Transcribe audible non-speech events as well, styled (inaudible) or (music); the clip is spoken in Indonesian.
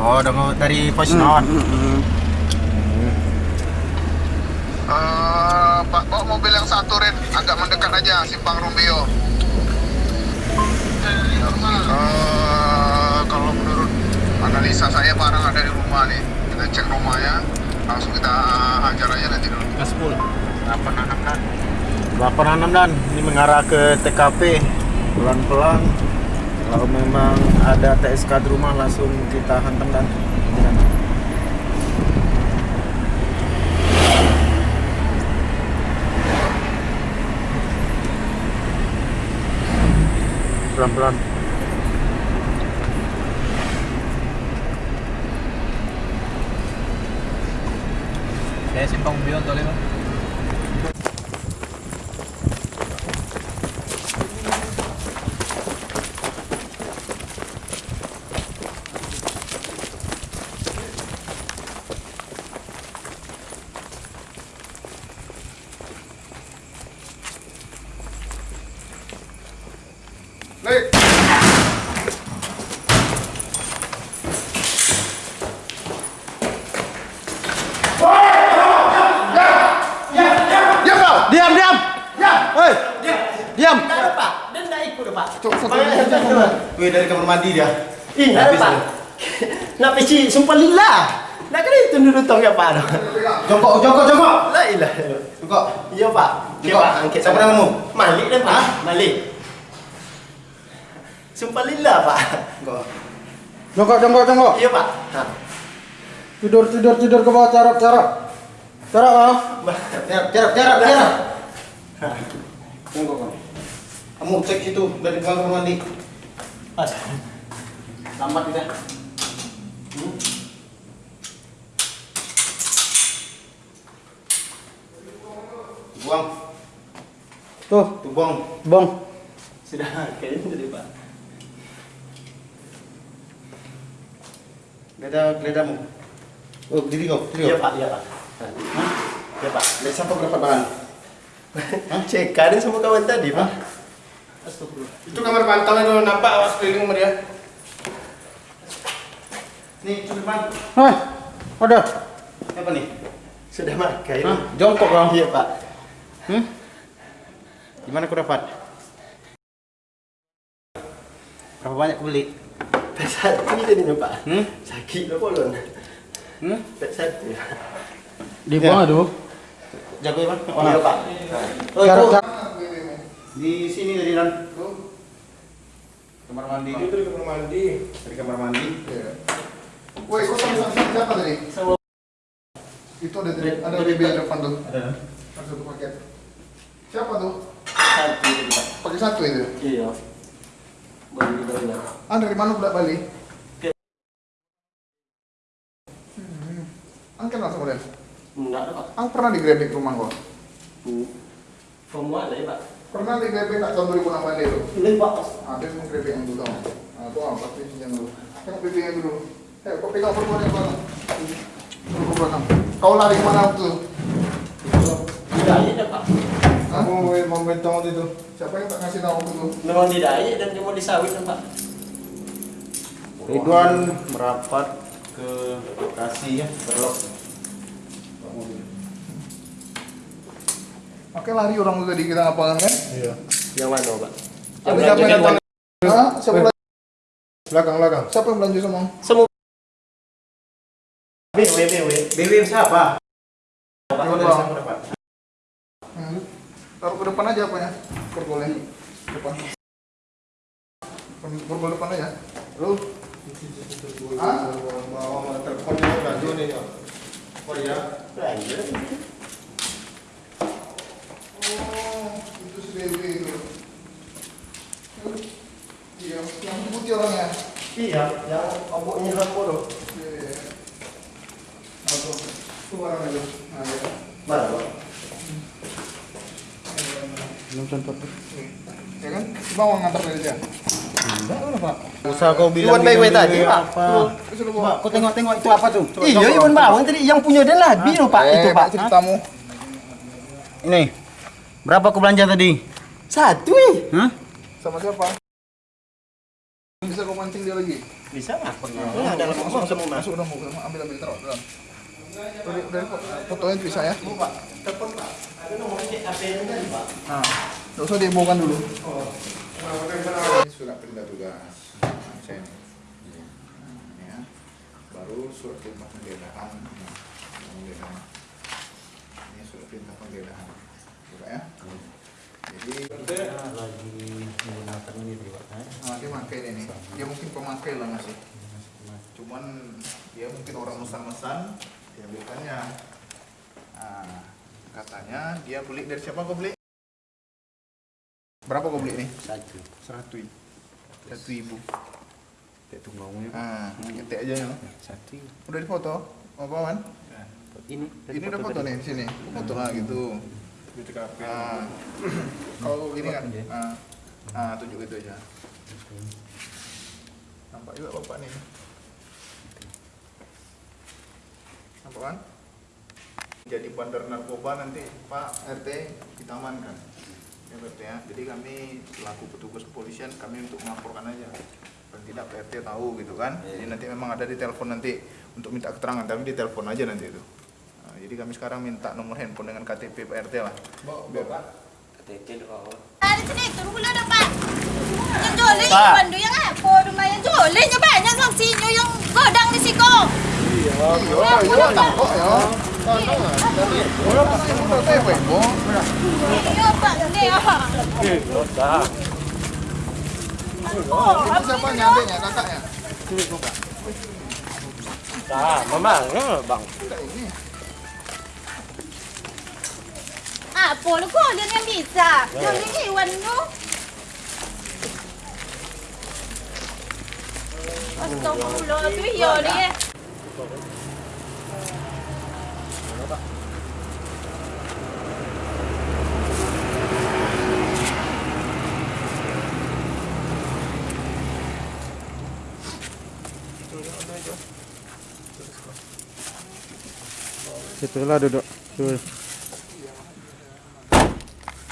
Oh, dari, dari Hmm, Posnon. Eh, Pak, bawa mobil yang satu, Rin. Agak mendekat aja, simpang Romeo. Eh, kalau menurut analisa saya barang ada di rumah nih. Kita cek rumahnya, langsung kita hajar aja nanti dulu. Gaspol. 86 dan. 86 dan. Ini mengarah ke TKP. Pelan-pelan. Kalau memang ada TSK di rumah langsung kita hantam dan. Pelan-pelan. Saya simpang bion tolong bang. Lik! Diam! Diam, diam. Diam! Hei. Diam. Pak, dia nggak ikut Pak. Cok, satu lagi. Wih, dari kamar mandi dia. Ih, ada Pak. (laughs) Nak peci sumpah lillah. Nak kena itu dulu tong ya Pak. Jongkok, jongkok, jongkok. La ilah. Jongkok. Iya Pak. Jongkok. Siapa namamu? Malik dah Pak. Malik. Sumpah lillah Pak. Jongkok. Jongkok, jongkok, jongkok. Iya Pak. Ha. Tidur, tidur, tidur ke bawah, carap, carap. Carap, ah. Jarak, jarak, jarak, jarak. Jongkok kau. Kamu cek situ dari kamar mandi. Pas. Lambat kita. Buang, Tuh, tuh buang. bong. Sudah kayaknya tadi Pak. Geledah, geledahmu. Oh, diri kau, diri Iya kau. Pak, iya Pak. Hah? Iya Pak. Dari siapa berapa bahan? Cek ada sama kawan tadi Pak. Astagfirullah. Itu kamar pantang itu nampak awas keliling sama dia. Nih, itu depan. Hah, ada. Apa nih? Sudah makan. Hah? Jongkok kau. Iya Pak. Hmm? Gimana kau dapat? Berapa banyak kau beli? Pek satu tadi ni Pak. Hmm? Sakit lah polon. Hmm? Pek satu. Di bawah tuh. Jago ya, Bang? Iya Pak. Oh, itu. Di sini tadi, Nan. Kamar mandi. Itu di kamar mandi. Dari kamar mandi. Woi, kau sama sama siapa tadi? Sama Itu ada ada BB di depan tuh. Ada. Satu paket. Siapa tuh? satu Pak. Pakai satu itu. Iya. Bawah. Ah, dari mana budak Bali? Hmm. Angkat langsung kemudian. Enggak ada Pak. Ang pernah digrebek rumah gua. Hmm. Semua ada ya Pak. Pernah digrebek tak tahun 2008 itu. Ini Pak. Ada semua grebek yang dulu. Ah, tuh apa sih yang dulu? Tengok pipi yang dulu. Eh, kau pegang perempuan yang belakang. Perempuan. Kau lari ke mana itu? Tidak ada Pak. Kamu mau bentong waktu itu? Siapa yang tak ngasih tahu itu? Memang tidak ada dan cuma disawit kan Pak. Ridwan merapat ke lokasi ya, berlok. Oke lari orang itu tadi kita ngapain kan? Iya. Yang mana Pak? Ada siapa yang datang? Hah? Siapa? Belakang, belakang. Siapa yang belanja sama? Semua. W W W W. BB siapa? Pak. Dari siapa dapat? Hmm. Taruh ke depan aja apanya? Pergolnya. Depan. Pergol depan aja. Lu. Hah? Mau teleponnya baju nih ya. Oh iya. Oh, itu Dewi itu. Iya, yang putih orangnya. Iya, yang oboknya hambo tuh. Iya, iya, iya. Tuh. Itu orangnya tuh. Nah, ya. Mana Pak? Ya kan? Coba mau ngantar dari dia. Usah kau bilang Iwan Baik tadi Pak. Terus kau tengok-tengok itu apa tuh? Iya. Iwan Bawang tadi yang punya dia lah, biru Pak Eh, itu Pak. ceritamu. Ini. Berapa kau belanja tadi? Satu eh. Hah? Sama siapa? Bisa kau mancing dia lagi? Bisa? Nah, dalam ngomong semua mas. Masuk udah mau ambil ambil dalam. Udah, udah fotonya bisa ya. Bu pak, telepon pak. Nah, nggak usah dibawakan dulu. Ini surat perintah tugas. Ya. Baru surat perintah penggeledahan. Penggeledahan. Ini surat perintah penggeledahan. Buka ya. Jadi lagi menggunakan ini pak nah, dia pakai ini. Dia mungkin pemakai lah masih. Cuman dia mungkin orang mesan-mesan diambilkannya. Nah, katanya dia beli dari siapa kau beli? Berapa kau beli nih? satu Seratus. Satu ibu. itu ngomongnya Ah, ketik aja ya. satu Udah difoto? Oh, Paman? ini Ini udah foto nih di sini. Foto lah gitu. Ah. Kalau gini kan? Ah, ah tunjuk itu aja. Nampak juga bapak nih. Nampak kan? Jadi bandar narkoba nanti Pak RT kita amankan. Ya Pak RT ya. Jadi kami selaku petugas kepolisian kami untuk melaporkan aja. Dan tidak Pak RT tahu gitu kan. Jadi nanti memang ada di telepon nanti untuk minta keterangan tapi di telepon aja nanti itu. Nah, jadi kami sekarang minta nomor handphone dengan KTP Pak RT lah. Biar- Dari sini turun pula dah Pak. Yang joleh Pak. yang bandu yang apa rumah yang jolehnya banyak saksinya yang godang di situ. Iya, iya, ya. Udah teh, Pak, Ibu. Iya Pak, ini ah. Ini siapa nyadenya, kakaknya? Nah, memang, bang. Tidak ini. Apa lu kau dia yang bisa? Yang ini Iwan tu. Astagfirullah tu ya Situlah duduk. Tuh.